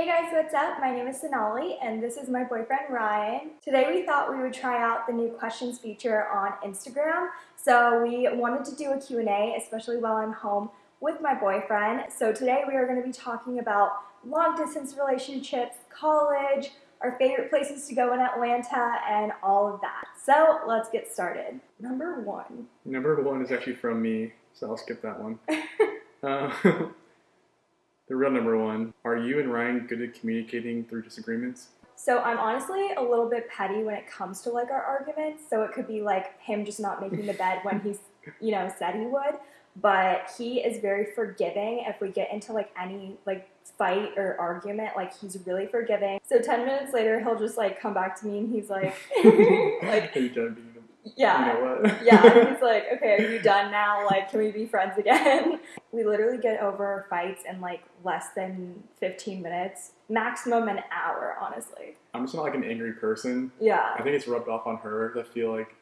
Hey guys, what's up? My name is Sonali and this is my boyfriend Ryan. Today we thought we would try out the new questions feature on Instagram. So we wanted to do a Q&A, especially while I'm home with my boyfriend. So today we are going to be talking about long distance relationships, college, our favorite places to go in Atlanta, and all of that. So let's get started. Number one. Number one is actually from me, so I'll skip that one. uh, the real number one, are you and Ryan good at communicating through disagreements? So I'm honestly a little bit petty when it comes to like our arguments. So it could be like him just not making the bed when he's, you know, said he would. But he is very forgiving if we get into like any like fight or argument. Like he's really forgiving. So 10 minutes later, he'll just like come back to me and he's like, like, Are you done being yeah. You know what? yeah, he's like, okay, are you done now? Like, can we be friends again? We literally get over fights in like less than 15 minutes, maximum an hour, honestly. I'm just not like an angry person. Yeah. I think it's rubbed off on her. I feel like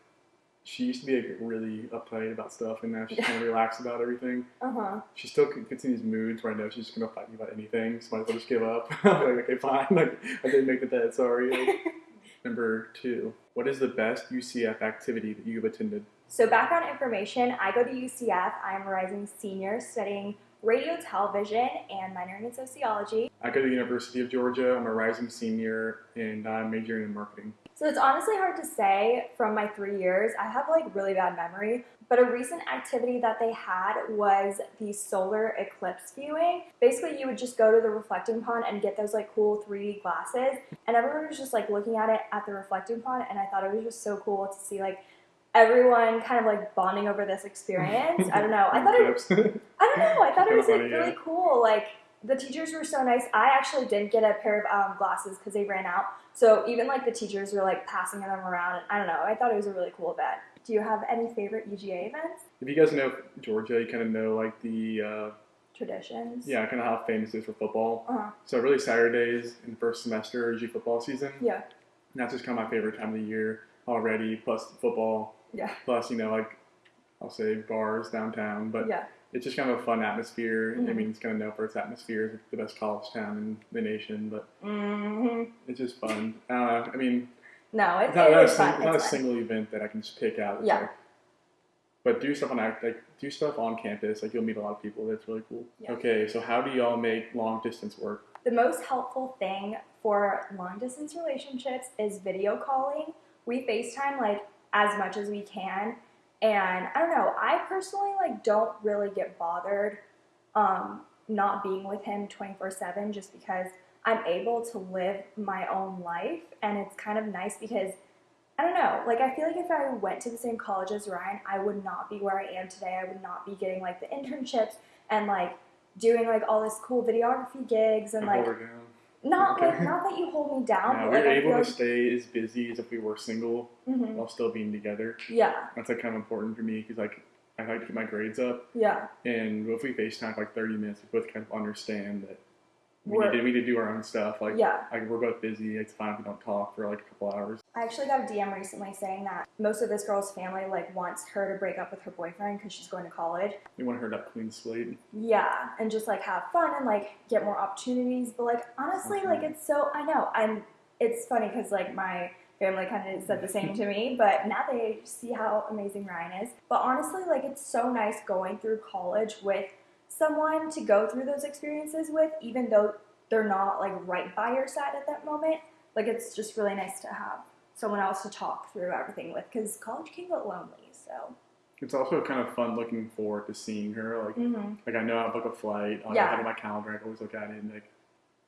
she used to be like, really uptight about stuff, and now she's kind of relaxed about everything. Uh huh. She still gets in these moods where I know she's just gonna fight me about anything, so might as well just give up. I'm like, okay, fine. Like, I didn't make the bed. Sorry. Like, number two, what is the best UCF activity that you've attended? So, background information I go to UCF. I'm a rising senior studying radio, television, and minoring in sociology. I go to the University of Georgia. I'm a rising senior, and I'm majoring in marketing. So it's honestly hard to say from my three years. I have like really bad memory, but a recent activity that they had was the solar eclipse viewing. Basically, you would just go to the reflecting pond and get those like cool 3D glasses, and everyone was just like looking at it at the reflecting pond, and I thought it was just so cool to see like everyone kind of like bonding over this experience. I don't know. I thought it. was, I don't know. I thought it was like really cool. Like the teachers were so nice. I actually didn't get a pair of um, glasses because they ran out. So even like the teachers were like passing them around. I don't know. I thought it was a really cool event. Do you have any favorite UGA events? If you guys know Georgia, you kind of know like the uh, Traditions? yeah, kind of how famous it is for football. Uh-huh. So really Saturdays in the first semester is usually football season. Yeah. And that's just kind of my favorite time of the year already. Plus football. Yeah. Plus you know like I'll say bars downtown, but Yeah. it's just kind of a fun atmosphere. I Mhm. mean, it's kind of known for its atmosphere. It's the best college town in the nation, but hmm it's just fun. I. I mean, No, it, it's not, it not, a, sing- not a single event that I can just pick out. Yeah. like- but do stuff on like do stuff on campus. Like you'll meet a lot of people. That's really cool. Yeah. Okay, so how do y'all make long distance work? The most helpful thing for long distance relationships is video calling. We FaceTime like as much as we can. And I don't know, I personally like don't really get bothered um, not being with him 24/7 just because I'm able to live my own life and it's kind of nice because I don't know, like I feel like if I went to the same college as Ryan, I would not be where I am today. I would not be getting like the internships and like doing like all this cool videography gigs and like hold her down. not Okay. like not that you hold me down, Yeah, but we're able to stay as busy as if we were single like, Mhm. while still being together. yeah, That's like kind of important for me because like I like to keep my grades up, yeah, and if we FaceTime for like 30 minutes, we both kind of understand that we need, to, we need to do our own stuff. Like, yeah. like we're both busy. It's fine if we don't talk for like a couple hours. I actually got a DM recently saying that most of this girl's family like wants her to break up with her boyfriend because she's going to college. We want her to clean slate. Yeah, and just like have fun and like get more opportunities. But like honestly, like it's so I know I'm. It's funny because like my family kind of said the same to me, but now they see how amazing Ryan is. But honestly, like it's so nice going through college with someone to go through those experiences with, even though they're not like right by your side at that moment. Like it's just really nice to have someone else to talk through everything with because college can get lonely. So. It's also kind of fun looking forward to seeing her. Like, Mm-hmm. like I know I book a flight. I Yeah. have it on my calendar. I always look at it and like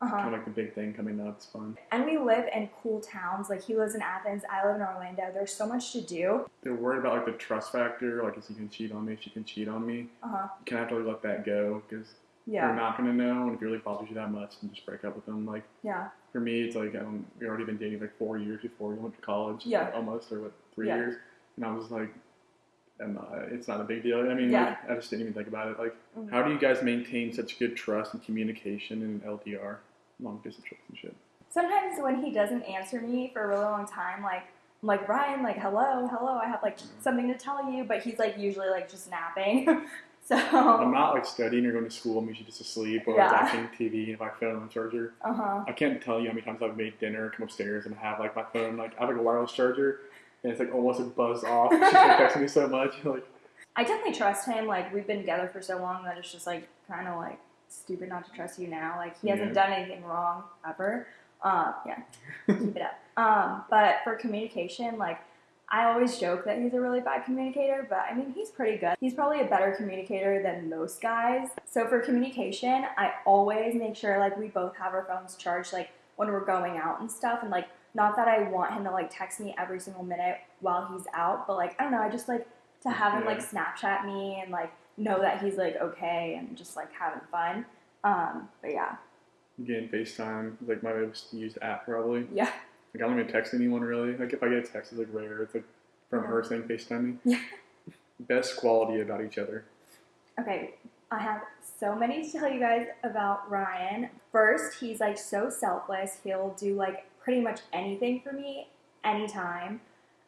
Uh-huh. kind of like the big thing coming up. It's fun. And we live in cool towns. Like he lives in Athens, I live in Orlando. There's so much to do. They're worried about like the trust factor. Like, if you can cheat on me, she can cheat on me. Uh huh. You kind of have to really let that go because yeah. you're not gonna know. And if it really bothers you that much, then just break up with them. Like Yeah. for me, it's like um, we already been dating like four years before we went to college. Yeah. almost or what three Yeah. years, and I was like. And uh, it's not a big deal. I mean, Yeah. like, I just didn't even think about it. Like, Mhm. how do you guys maintain such good trust and communication in an LDR, long distance relationship? Sometimes when he doesn't answer me for a really long time, like I'm like Ryan, like hello, hello, I have like something to tell you, but he's like usually like just napping. So I'm not like studying or going to school. I'm usually just asleep or Yeah. watching TV and my phone on the charger. uh huh. I can't tell you how many times I've made dinner, come upstairs, and have like my phone like I have like a wireless charger, and it's like almost like buzzed off. She's like texting me so much, like I definitely trust him. Like we've been together for so long that it's just like kind of like stupid not to trust you now. Like he hasn't Yeah. done anything wrong ever. Um, yeah, keep it up. Um, but for communication, like I always joke that he's a really bad communicator, but I mean he's pretty good. He's probably a better communicator than most guys. So for communication, I always make sure like we both have our phones charged, like when we're going out and stuff, and like not that I want him to like text me every single minute while he's out, but like I don't know, I just like to have him Yeah. like Snapchat me and like know that he's like okay and just like having fun. Um, but yeah, again FaceTime is like my most used app probably. yeah, Like I don't even text anyone really. Like if I get a text, it's like rare. It's like from her saying FaceTime me. Yeah. Best quality about each other. okay. I have so many to tell you guys about Ryan. First, he's like so selfless. He'll do like pretty much anything for me anytime.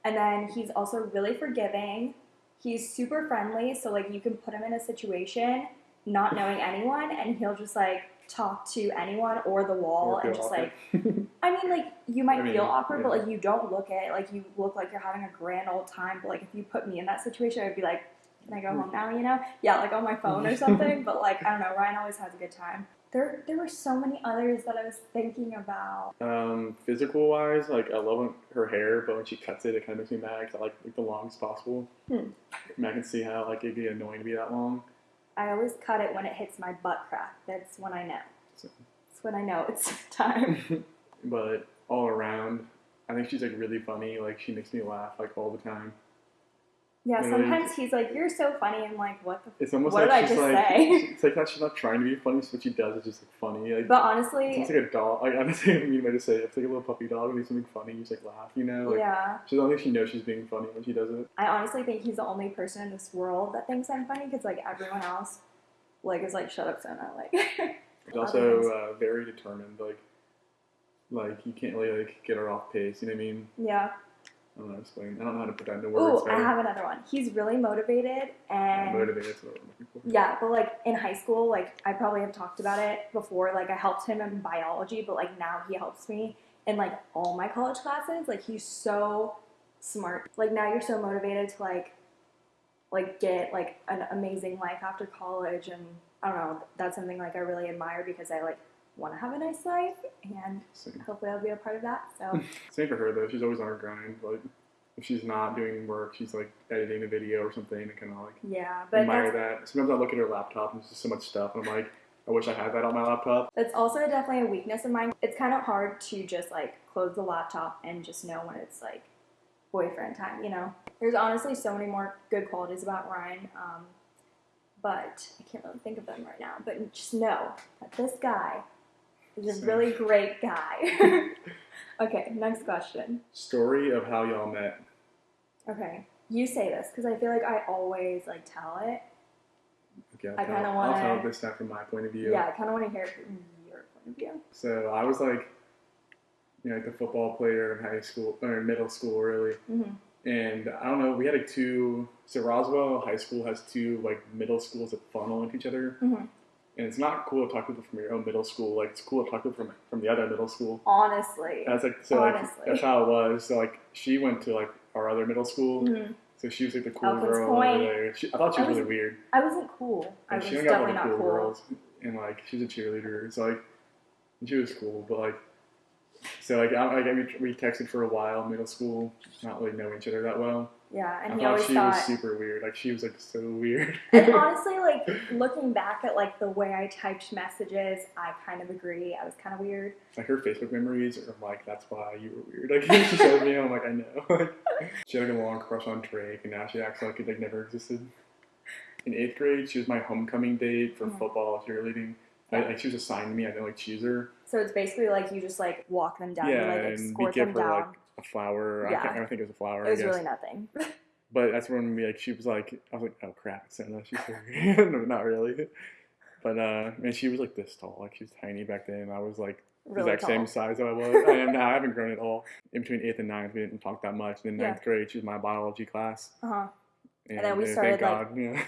And then he's also really forgiving. He's super friendly, so like you can put him in a situation not knowing anyone and he'll just like talk to anyone or the wall and just awkward. like I mean, like you might I mean, feel awkward, but like you don't look it. Like you look like you're having a grand old time. But like if you put me in that situation, I'd be like, "Can I go home hmm. now?" You know? Yeah, like on my phone or something. but like I don't know. Ryan always has a good time. There, there were so many others that I was thinking about. Um, physical wise, like I love her hair, but when she cuts it, it kind of makes me mad. 'cause I like, like the longest possible. Hmm. I, mean, I can see how like it'd be annoying to be that long. I always cut it when it hits my butt crack. That's when I know. So- That's when I know it's time. but all around, I think she's like really funny. Like she makes me laugh like all the time. Yeah, sometimes he's like, "You're so funny," and like, "What the?" It's almost What like did I just like say? it's like that she's not trying to be funny. So what she does is just like funny. Like But honestly, it's like a dog. Like honestly, I don't mean way to say it. It's like a little puppy dog and do something funny. You just like laugh. You know. Like, yeah. She don't think she knows she's being funny when she does it. I honestly think he's the only person in this world that thinks I'm funny because like everyone else, like is like shut up, Sona. Like, She's also uh, very determined. Like, like you can't really like get her off pace. You know what I mean? yeah. I don't know how to explain. I don't know how to put that into words. Ooh, I have another one. He's really motivated and motivated. That's what I'm looking for. yeah, but like in high school, like I probably have talked about it before. Like I helped him in biology, but like now he helps me in like all my college classes. Like he's so smart. Like now you're so motivated to like like get like an amazing life after college and I don't know, that's something like I really admire because I like want to have a nice life and Same. hopefully I'll be a part of that. So Same for her though. She's always on her grind. Like, if she's not doing work, she's like editing a video or something, and kind of like yeah, but admire that. Sometimes I look at her laptop and there's just so much stuff, and I'm like, I wish I had that on my laptop. that's also definitely a weakness of mine. It's kind of hard to just like close the laptop and just know when it's like boyfriend time, you know? There's honestly so many more good qualities about Ryan, um, but I can't really think of them right now. But just know that this guy is a really great guy. okay, next question. Story of how y'all met. Okay, you say this because I feel like I always like tell it. Okay, I'll I tell- kinda I'll wanna- tell this time from my point of view. Yeah, I kind of want to hear it from your point of view. So I was like, you know, like the football player in high school or in middle school, really. hmm And I don't know, we had like two. So Roswell High School has two like middle schools that funnel into each other, Mhm. And it's not cool to talk to people from your own middle school. Like it's cool to talk to people from from the other middle school. Honestly. That's like so. Like, Honestly. that's how it was. So like she went to like our other middle school, Mhm. so she was like the cool Elkins girl Point. over there. She, I thought she was, was- really weird. I wasn't cool. I And was she hung out with definitely all the not cool cool. girls, and like she was a cheerleader. So like, she was cool, but like, so like, I, like we, we texted for a while, middle school, not really knowing each other that well. Yeah, and I he thought always she thought. was super weird. Like she was like so weird. and honestly, like looking back at like the way I typed messages, I kind of agree. I was kind of weird. like her Facebook memories are like, that's why you were weird. Like she showed me, I'm like, I know. she had like a long crush on Drake, and now she acts like it like never existed. In eighth grade, she was my homecoming date for Mhm. football cheerleading. I, like she was assigned to me. I didn't like choose her. So it's basically like you just like walk them down, Yeah, you like and we give them her, down. like, A flower. Yeah. I, can't, I think it was a flower. it was really nothing. But that's when we like she was like I was like oh crap it's Senna she's no not really but uh man she was like this tall like she was tiny back then I was like the really exact tall. same size that I was I am now I haven't grown at all in between eighth and ninth we didn't talk that much and then Yeah. ninth grade she was my biology class Uh huh. And, then we uh, started, Thank God, yeah.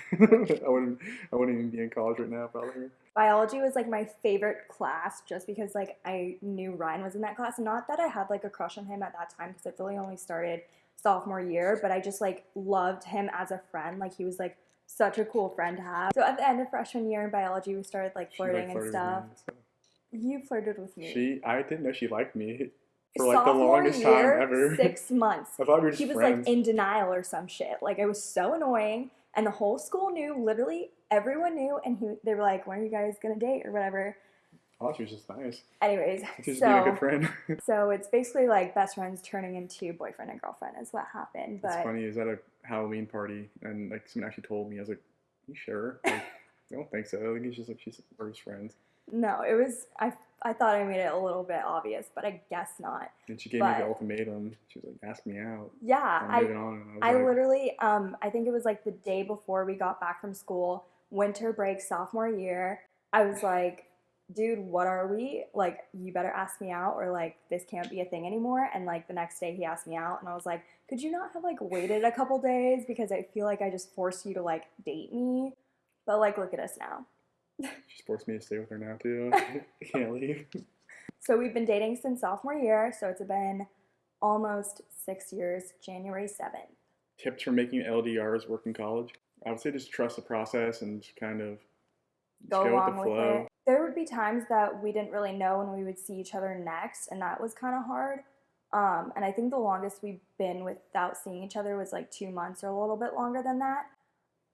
I wouldn't. I wouldn't even be in college right now, probably. Biology was like my favorite class just because like I knew Ryan was in that class. Not that I had like a crush on him at that time because it really only started sophomore year, but I just like loved him as a friend. Like he was like such a cool friend to have. So at the end of freshman year in biology, we started like She, like, flirting and stuff. You flirted with me. She, I didn't know she liked me for like the longest year, time ever. Six months. I thought we were just he was friends. like in denial or some shit. Like it was so annoying, and the whole school knew. Literally everyone knew, and he they were like, "When are you guys gonna date or whatever?" Thought she was just nice. Anyways, She was being a good friend. so it's basically like best friends turning into boyfriend and girlfriend is what happened. It's funny. Is at a Halloween party, and like someone actually told me, I was like, "You sure?" Like, I don't think so. I think it's just like she's we're just friends. no, it was I I thought I made it a little bit obvious, but I guess not. And she gave me the ultimatum. She was like, "Ask me out." Yeah, I. I I like, literally, um, I think it was like the day before we got back from school, winter break, sophomore year. I was like, dude, what are we? Like, you better ask me out, or like, this can't be a thing anymore. And like, the next day he asked me out, and I was like, could you not have like waited a couple days? Because I feel like I just forced you to like date me. But like, look at us now. She's forced me to stay with her now too. I can't leave. So we've been dating since sophomore year, so it's been almost six years, January 7th. Tips for making LDRs work in college? I would say just trust the process and just kind of just go, go, along with the with, flow. it. There would be times that we didn't really know when we would see each other next, and that was kind of hard. Um, and I think the longest we've been without seeing each other was like two months or a little bit longer than that.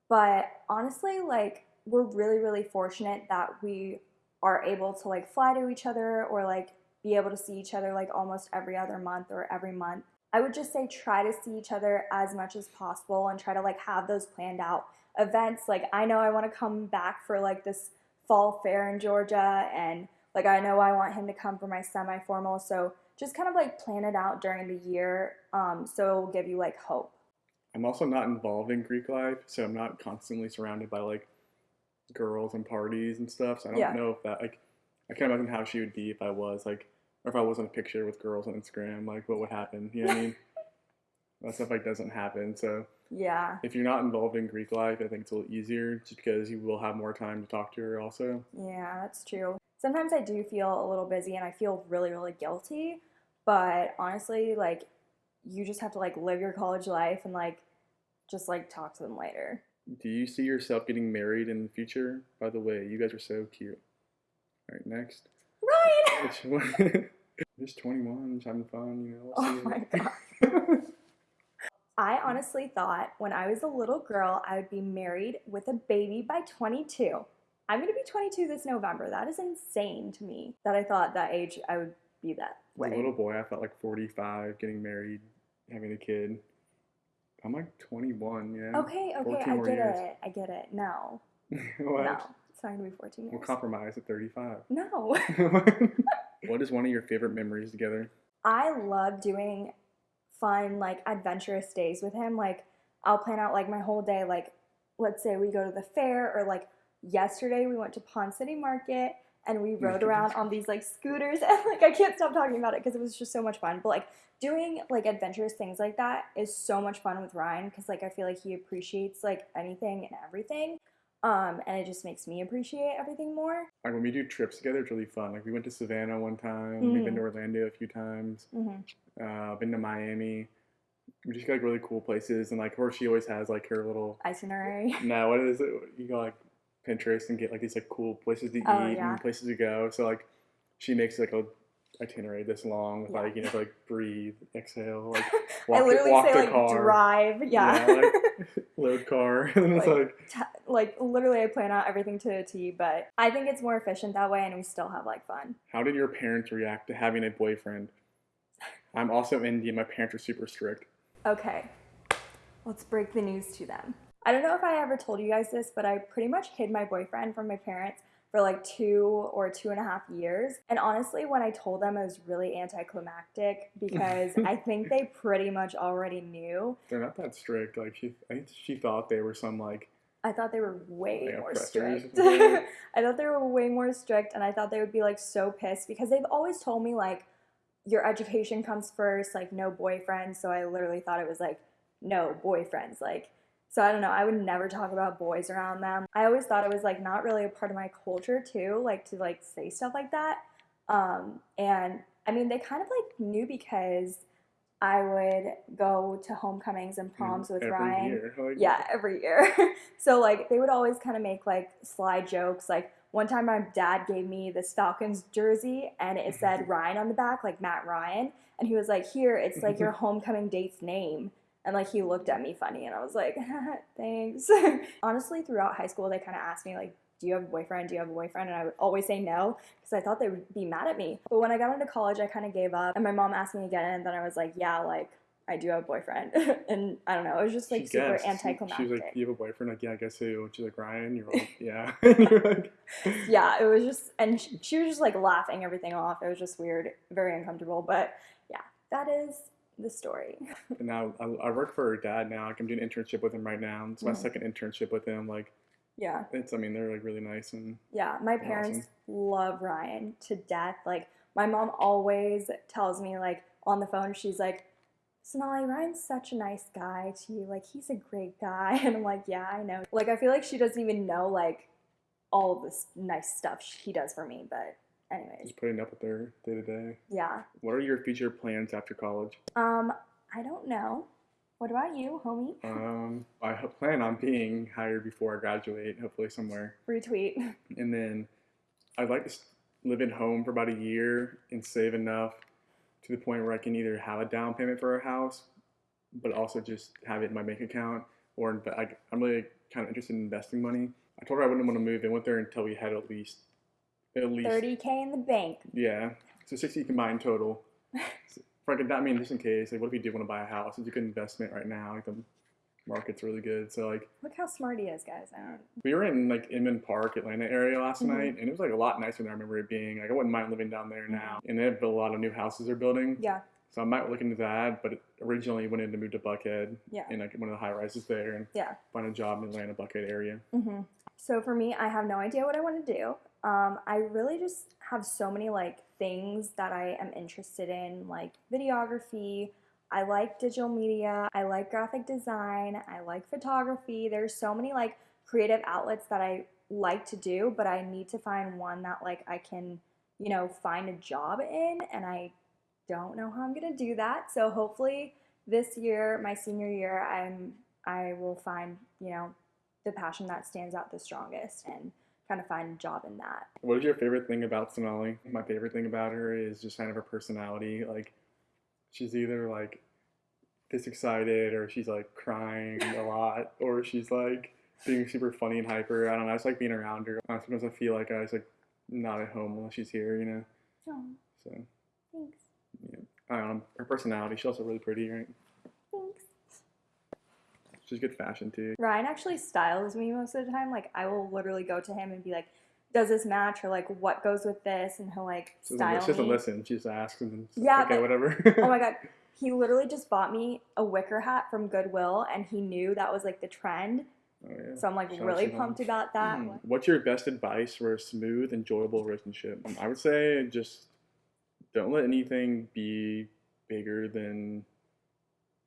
But honestly, like we're really, really fortunate that we are able to like fly to each other or like be able to see each other like almost every other month or every month. I would just say try to see each other as much as possible and try to like have those planned out events. Like I know I want to come back for like this fall fair in Georgia and like I know I want him to come for my semi-formal. So just kind of like plan it out during the year um, so it will give you like hope. I'm also not involved in Greek life, so I'm not constantly surrounded by like girls and parties and stuff. So I don't Yeah. know if that like I can't imagine how she would be if I was like or if I was in a picture with girls on Instagram, like what would happen? You know what I mean? that stuff like doesn't happen. So Yeah. if you're not involved in Greek life, I think it's a little easier just because you will have more time to talk to her also. Yeah, that's true. Sometimes I do feel a little busy and I feel really, really guilty. But honestly, like, you just have to like live your college life and like just like talk to them later. Do you see yourself getting married in the future? By the way, you guys are so cute. All right, next. Right. Which one? Just 21, just having fun, you know. Oh my god. I honestly thought when I was a little girl, I would be married with a baby by 22. I'm going to be 22 this November. That is insane to me that I thought that age I would be that As a little boy, I felt like 45, getting married, having a kid. I'm like 21, yeah. Okay, okay, I get years. it. I get it. No. what? No. It's not going to be 14 years. We'll compromise at 35. No. what is one of your favorite memories together? I love doing fun, like adventurous days with him. Like, I'll plan out like my whole day. Like, let's say we go to the fair, or like yesterday we went to Ponce City Market and we rode around on these like scooters. And like, I can't stop talking about it because it was just so much fun. But like, doing like adventurous things like that is so much fun with Ryan because like I feel like he appreciates like anything and everything. Um, and it just makes me appreciate everything more. Like when we do trips together, it's really fun. Like we went to Savannah one time. We've been to Orlando a few times. hmm Uh, been to Miami. We just got like really cool places, and like of course she always has like her little. Itinerary. No, what is it? You go like Pinterest and get like these like cool places to oh, eat Oh, yeah. and places to go. So like, she makes like a itinerary this long with Yeah. like you know like breathe, exhale, like I walk, literally walk say the like car, drive. Yeah. Yeah, like- load car, and it's Like- like T- like literally I plan out everything to a T, but I think it's more efficient that way and we still have like fun. How did your parents react to having a boyfriend? I'm also Indian. My parents are super strict. Okay. Let's break the news to them. I don't know if I ever told you guys this, but I pretty much hid my boyfriend from my parents for like two or two and a half years. And honestly, when I told them, it was really anticlimactic because I think they pretty much already knew. They're not that strict. Like she, I think she thought they were some like I thought they were way Like more strict. I thought they were way more strict, and I thought they would be like so pissed because they've always told me like your education comes first, like no boyfriends. So I literally thought it was like no boyfriends. Like So I don't know. I would never talk about boys around them. I always thought it was like not really a part of my culture too, like to like say stuff like that. Um, and I mean, they kind of like knew because I would go to homecomings and proms with Every Ryan. year, like, Yeah, every year. so like they would always kind of make like sly jokes. Like one time my dad gave me this Falcons jersey and it said Ryan on the back, like Matt Ryan, and he was like, "Here, it's like your homecoming date's name." And like he looked at me funny and I was like, "Thanks." Honestly, throughout high school they kind of asked me like, "Do you have a boyfriend? Do you have a boyfriend?" And I would always say no because I thought they would be mad at me. But when I got into college, I kind of gave up. And my mom asked me again and then I was like, "Yeah, like I do have a boyfriend." and I don't know, it was just like she super guessed. anticlimactic. She was like, "You have a boyfriend?" Like, "Yeah, I guess so." She's like, "Ryan." You're like, "Yeah." You're like, yeah, it was just, and she, she was just like laughing everything off. It was just weird, very uncomfortable. But yeah, that is the story. and now I, I work for her dad now. Like, I'm doing an internship with him right now. It's my Mhm. second internship with him. Like, Yeah, it's I mean they're like really nice and yeah. My Awesome. parents love Ryan to death. Like, my mom always tells me, like, on the phone, she's like, Sonali, Ryan's such a nice guy to you. Like, he's a great guy. And I'm like, yeah, I know. Like, I feel like she doesn't even know, like, all this nice stuff he does for me. But, anyways, just putting up with their day to day. yeah. What are your future plans after college? Um, I don't know. What about you, homie? Um, I plan on being hired before I graduate, hopefully somewhere, Retweet. and then I'd like to live at home for about a year and save enough to the point where I can either have a down payment for a house, but also just have it in my bank account, or I, I'm really kind of interested in investing money. I told her I wouldn't want to move in with her until we had at least, at least 30k in the bank. Yeah, so 60 combined total. So, for like, I mean, just in case, like, what if you do want to buy a house? It's a good investment right now. Like, the market's really good. So, like, Look how smart he is, guys. I don't. we were in, like, Inman Park, Atlanta area last Mhm. night, and it was, like, a lot nicer than I remember it being. Like, I wouldn't mind living down there now. And they have a lot of new houses they're building. Yeah, So, I might look into that, but originally wanted to move to Buckhead yeah, in, like, one of the high rises there and yeah. find a job in the Atlanta Buckhead area. Mm-hmm. So for me, I have no idea what I want to do. Um, I really just have so many like things that I am interested in, like videography. I like digital media. I like graphic design. I like photography. There's so many like creative outlets that I like to do, but I need to find one that like I can, you know, find a job in, and I don't know how I'm gonna do that. So hopefully this year, my senior year, I'm I will find, you know, the passion that stands out the strongest and kind of find a job in that. What is your favorite thing about Sonali? My favorite thing about her is just kind of her personality. Like, she's either like this excited or she's like crying a lot or she's like being super funny and hyper. I don't know. I just like being around her. Sometimes I feel like I was like not at home unless she's here, you know? Oh, So, thanks. I don't know. Her personality, she's also really pretty, right? She's good fashion too. Ryan actually styles me most of the time. Like I will literally go to him and be like, "Does this match?" or like, "What goes with this?" and he'll like She doesn't, style she doesn't me. listen. She just asks and Yeah, okay, but- whatever. Oh my god. He literally just bought me a wicker hat from Goodwill and he knew that was like the trend. Oh, yeah. So I'm like Shout really pumped about that. Hmm. What's your best advice for a smooth, enjoyable relationship? Um, I would say just don't let anything be bigger than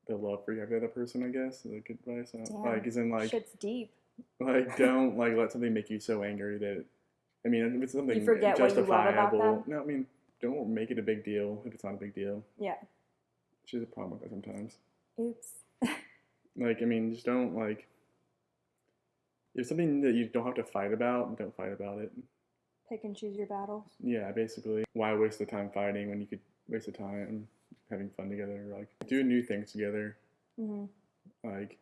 the love for you have the other person. I guess is a good advice. Uh, Damn. Like, isn't like Shit's deep. like don't like let something make you so angry that I mean if it's something you forget what you love about justifiable. them? No, I mean don't make it a big deal if it's not a big deal. Yeah. She's a problem with that sometimes. Oops. Like I mean just don't like if something that you don't have to fight about, don't fight about it. Pick and choose your battles. Yeah, basically. Why waste the time fighting when you could waste the time having fun together? or Like, doing new things together. hmm Like,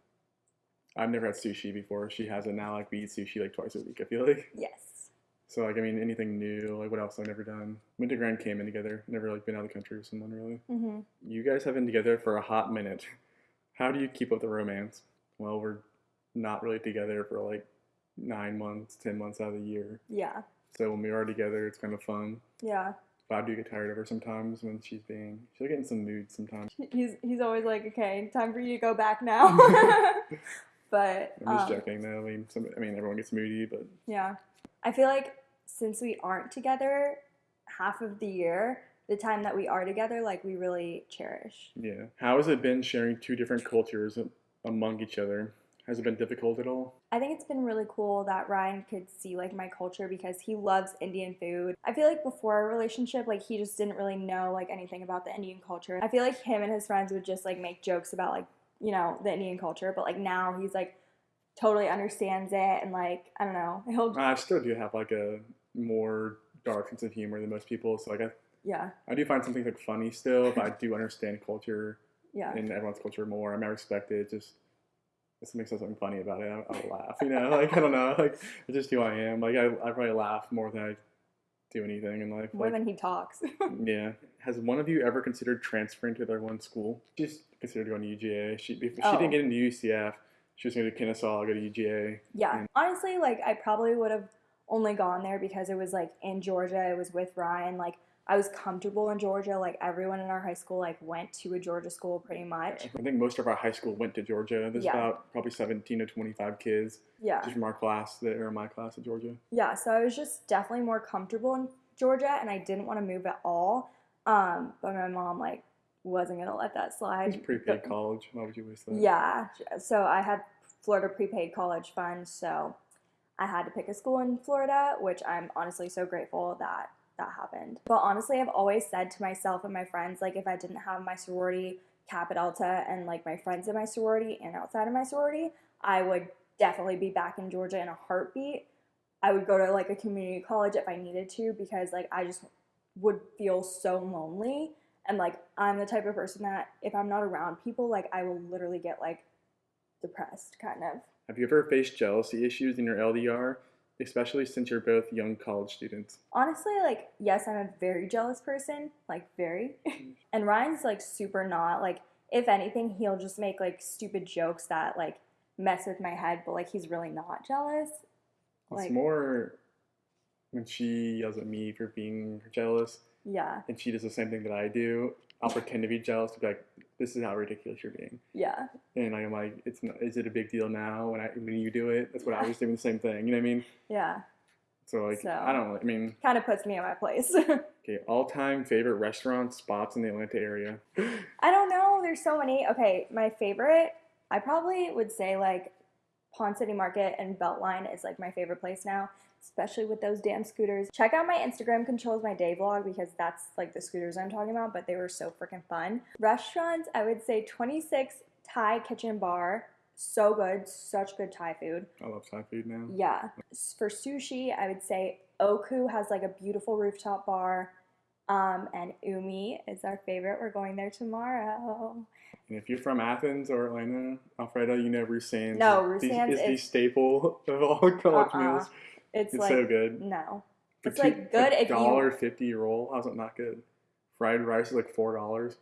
I've never had sushi before. She has it now. Like, we eat sushi like twice a week, I feel like. Yes. So, like, I mean, anything new. Like, what else I've never done? Went to Grand Cayman together. Never, like, been out of the country with someone, really. hmm You guys have been together for a hot minute. How do you keep up the romance? Well, we're not really together for, like, nine months, ten months out of the year. Yeah. So, when we are together, it's kind of fun. Yeah. I do get tired of her sometimes when she's being she'll get in some moods sometimes. He's he's always like, okay, time for you to go back now. but I'm just um, joking though. I mean, some, I mean everyone gets moody, but yeah, I feel like since we aren't together half of the year, the time that we are together, like we really cherish. yeah. How has it been sharing two different cultures among each other? Has it been difficult at all? I think it's been really cool that Ryan could see like my culture because he loves Indian food. I feel like before our relationship, like he just didn't really know like anything about the Indian culture. I feel like him and his friends would just like make jokes about like, you know, the Indian culture, but like now he's like totally understands it and like, I don't know. He'll I still do have like a more dark sense of humor than most people. So like I, yeah, I do find some things like funny still, but I do understand culture yeah. and everyone's culture more. I mean, I respect it. Just if somebody says something funny about it, I, I will laugh. You know, like I don't know, like it's just who I am. Like I, I probably laugh more than I do anything in life. More like, than he talks. yeah. Has one of you ever considered transferring to their one school? She's considered going to UGA. She if she Oh. didn't get into UCF. She was going to Kennesaw, go to UGA. Yeah. And- Honestly, like I probably would have only gone there because it was like in Georgia. It was with Ryan. Like I was comfortable in Georgia. Like everyone in our high school like went to a Georgia school pretty much. I think most of our high school went to Georgia. There's Yeah. about probably 17 to 25 kids Yeah. just from our class that are in my class at Georgia. Yeah. So I was just definitely more comfortable in Georgia and I didn't want to move at all. Um, but my mom like wasn't gonna let that slide. It's prepaid college. Why would you waste that? Yeah. So I had Florida prepaid college fund, so I had to pick a school in Florida, which I'm honestly so grateful that that happened. But honestly, I've always said to myself and my friends, like if I didn't have my sorority, Kappa Delta, and like my friends in my sorority and outside of my sorority, I would definitely be back in Georgia in a heartbeat. I would go to like a community college if I needed to because like I just would feel so lonely and like I'm the type of person that if I'm not around people, like I will literally get like depressed, kind of. Have you ever faced jealousy issues in your LDR, especially since you're both young college students? Honestly, like yes, I'm a very jealous person, like very. and Ryan's like super not. Like if anything, he'll just make like stupid jokes that like mess with my head, but like he's really not jealous. It's more when she yells at me for being jealous, yeah, and she does the same thing that I do. I'll pretend to be jealous to be like, "This is how ridiculous you're being," yeah, and I'm like, "It's not, is it a big deal now when I when you do it? That's what I was doing the same thing." You know what I mean? yeah. So like, So- I don't. I mean, Kind of puts me in my place. okay, all time favorite restaurant spots in the Atlanta area. I don't know. There's so many. Okay, my favorite, I probably would say like Ponce City Market and Beltline is like my favorite place now, especially with those damn scooters. Check out my Instagram controls my day vlog because that's like the scooters I'm talking about, but they were so freaking fun. Restaurants, I would say 26 Thai Kitchen Bar. So good, such good Thai food. I love Thai food now. Yeah. For sushi, I would say Oku has like a beautiful rooftop bar. Um, and Umi is our favorite. We're going there tomorrow. And if you're from Athens or Atlanta, Alfredo, you know Ruth Sands. No, is the- Sands is the staple of all college Uh-uh. meals. It's, It's like so good. no. For It's like good if you- dollar fifty roll. How's it not good? Fried rice is like four dollars.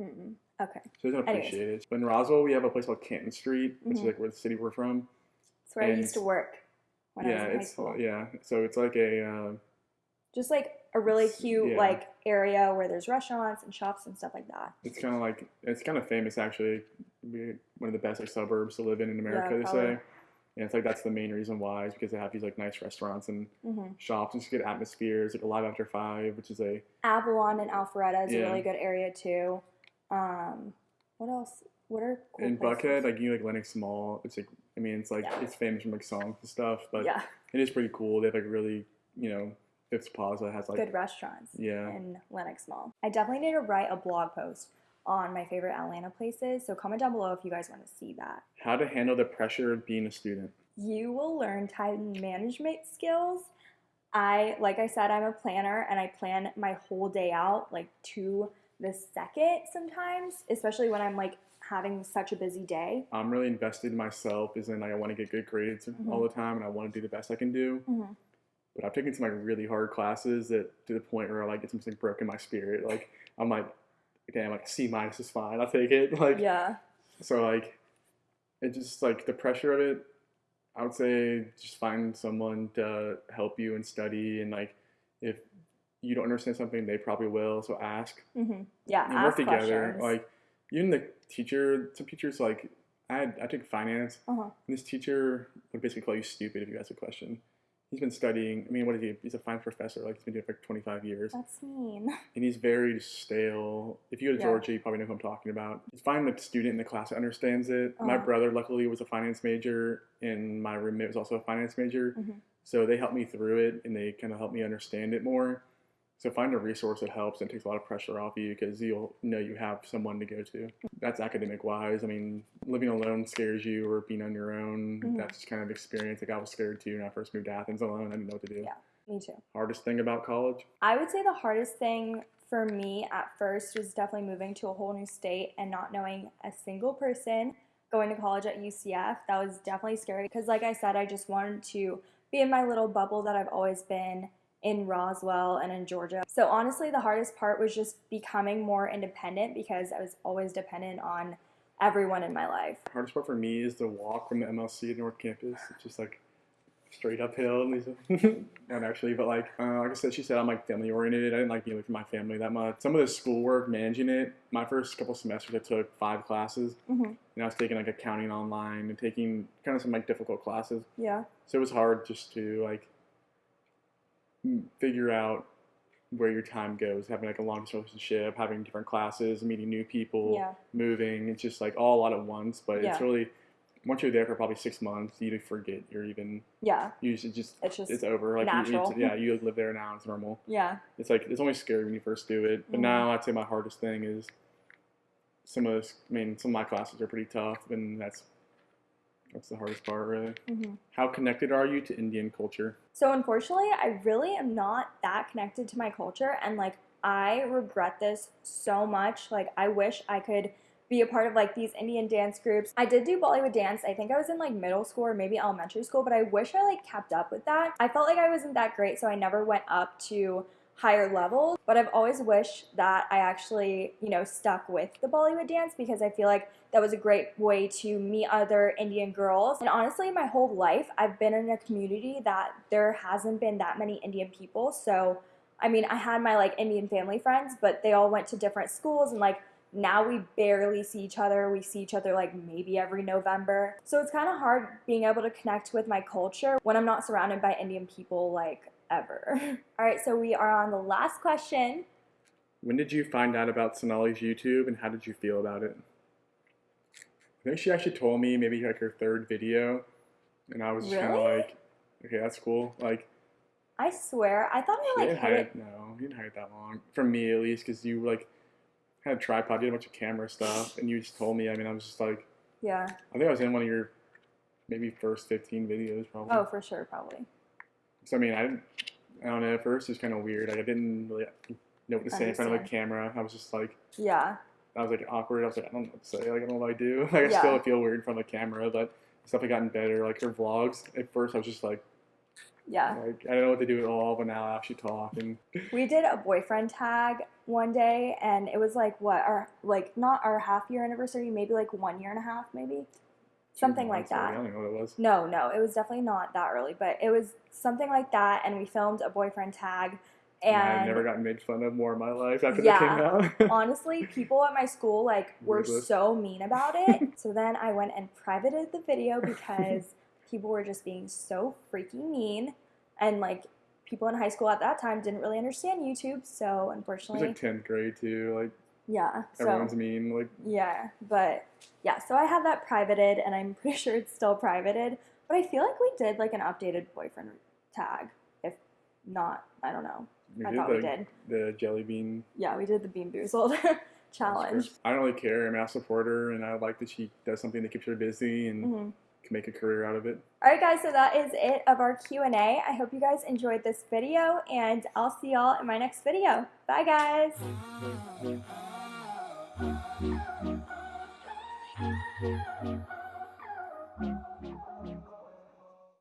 Mm-mm. Okay, So I don't Anyways. appreciate it. But in Roswell, we have a place called Canton Street, which Mhm. is like where the city we're from. it's where I used to work yeah, I was in high it's yeah. So it's like a uh, Just like a really cute yeah. like area where there's restaurants and shops and stuff like that. it's kind of like it's kind of famous actually. One of the best like, suburbs to live in in America. Yeah, they say. And it's like that's the main reason why is because they have these like nice restaurants and hmm shops and just good atmospheres. Like Alive After Five, which is a Avalon and Alpharetta is Yeah. a really good area too. Um, what else? What are cool in? Buckhead, like you know, like Lenox Mall. It's like I mean, it's like Yeah. it's famous from like songs and stuff, but yeah, it is pretty cool. They have like really you know, Phipps Plaza has like good restaurants. yeah. in Lenox Mall. I definitely need to write a blog post on my favorite Atlanta places. So comment down below if you guys want to see that. How to handle the pressure of being a student. You will learn time management skills. I, like I said, I'm a planner and I plan my whole day out like to the second sometimes, especially when I'm like having such a busy day. I'm really invested in myself, is in like I want to get good grades Mhm. all the time, and I want to do the best I can do. Mhm. But I've taken some like really hard classes that to the point where I like it's almost like broken my spirit. Like I'm like, damn, like C minus is fine. I'll take it. Like Yeah. so like it just like the pressure of it. I would say just find someone to help you and study and like if you don't understand something, they probably will. So ask. hmm Yeah. and work together. questions. Like even the teacher, some teachers like I I took finance, uh-huh. and this teacher would basically call you stupid if you asked a question. He's been studying. I mean, what is he? He's a fine professor. Like he's been doing it for like 25 years, That's mean. and he's very stale. If you go to Yeah. Georgia, you probably know who I'm talking about. He's finding the student in the class that understands it. My Uh-huh. brother, luckily, was a finance major, and my roommate was also a finance major. Mhm. So they helped me through it, and they kind of helped me understand it more. So find a resource that helps and takes a lot of pressure off you because you'll know you have someone to go to. That's academic wise. I mean, living alone scares you, or being on your own. Mhm. That's just kind of experience. Like I was scared too when I first moved to Athens alone. I didn't know what to do. Yeah. Me too. Hardest thing about college? I would say the hardest thing for me at first was definitely moving to a whole new state and not knowing a single person going to college at UCF. That was definitely scary because, like I said, I just wanted to be in my little bubble that I've always been in Roswell and in Georgia. So, honestly, the hardest part was just becoming more independent because I was always dependent on everyone in my life. Hardest part for me is the walk from the MLC to North Campus. It's just like straight uphill. and Not actually, but like uh, like I said, she said I'm like family oriented. I didn't like being away from my family that much. Some of the schoolwork, managing it. My first couple semesters, I took five classes, hmm and I was taking like accounting online and taking kind of some like difficult classes. Yeah. So it was hard just to like figure out where your time goes. Having like a long distance relationship, having different classes, meeting new people, Yeah. moving. It's just like all a lot at once. But it's really once you're there for probably six months, you forget you're even. Yeah. You just, just It's just it's over. Like you- yeah, you live there now. It's normal. yeah. It's like it's only scary when you first do it. But Mhm. now I'd say my hardest thing is some of this. I mean, some of my classes are pretty tough, and that's that's the hardest part, really. hmm How connected are you to Indian culture? So unfortunately, I really am not that connected to my culture and like I regret this so much. Like I wish I could be a part of like these Indian dance groups. I did do Bollywood dance. I think I was in like middle school or maybe elementary school, but I wish I like kept up with that. I felt like I wasn't that great, so I never went up to higher levels, but I've always wished that I actually, you know, stuck with the Bollywood dance because I feel like that was a great way to meet other Indian girls. And honestly, my whole life, I've been in a community that there hasn't been that many Indian people. So, I mean, I had my like Indian family friends, but they all went to different schools and like now we barely see each other. We see each other like maybe every November. So it's kind of hard being able to connect with my culture when I'm not surrounded by Indian people like ever. all right, so we are on the last question. When did you find out about Sonali's YouTube, and how did you feel about it? I think she actually told me maybe like her third video, and I was just kind of like, okay, that's cool. Like, I swear, I thought I like hide it. No, you didn't hide it that long. From me, at least, because you like had a tripod, you had a bunch of camera stuff, and you just told me. I mean, I was just like, Yeah. I think I was in one of your maybe first 15 videos, probably. Oh, for sure, probably. So I mean, I didn't. I don't know. At first, it was kind of weird. Like, I didn't really know what to say in front of a camera. I was just like. Yeah. I was like awkward. I was like, I don't know what to say. Like, I don't know what I do. Like, I Yeah. still feel weird in front of the camera, but stuff had gotten better. Like her vlogs. At first, I was just like, Yeah. like I don't know what to do at all. But now I actually talk and We did a boyfriend tag one day, and it was like what our like not our half year anniversary, maybe like one year and a half, maybe something like I that. don't know what it was. No, no, it was definitely not that early, but it was something like that, and we filmed a boyfriend tag. And I've never gotten made fun of more in my life after Yeah. that came out. honestly, people at my school like were so mean about it. so then I went and privated the video because people were just being so freaking mean, and like people in high school at that time didn't really understand YouTube. So it was unfortunately, like 10th grade too. Like yeah. So everyone's mean. Like yeah, but yeah. So I have that privated, and I'm pretty sure it's still privated. But I feel like we did like an updated boyfriend tag. If not, I don't know. we I did thought the, we did. the jelly bean Yeah, we did the Bean Boozled challenge. I don't really care. I'm a support her, and I like that she does something that keeps her busy and Mhm. can make a career out of it. All right, guys. So that is it of our Q and A. I hope you guys enjoyed this video, and I'll see y'all in my next video. Bye, guys. Thank you.